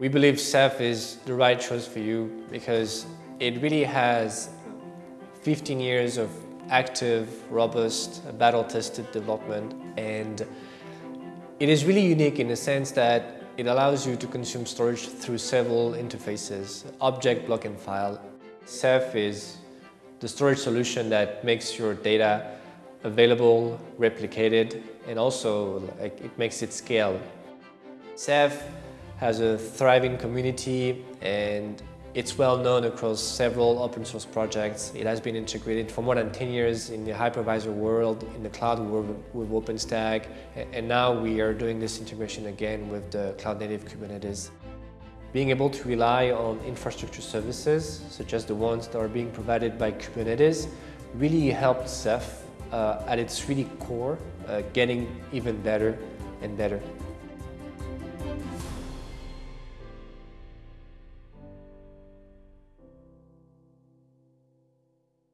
We believe Ceph is the right choice for you because it really has 15 years of active, robust, battle-tested development and it is really unique in the sense that it allows you to consume storage through several interfaces, object, block and file. Ceph is the storage solution that makes your data available, replicated, and also like, it makes it scale. Ceph has a thriving community and it's well known across several open source projects. It has been integrated for more than 10 years in the hypervisor world, in the cloud world with OpenStack, and now we are doing this integration again with the cloud native Kubernetes. Being able to rely on infrastructure services, such as the ones that are being provided by Kubernetes, really helped Ceph uh, at its really core, uh, getting even better and better.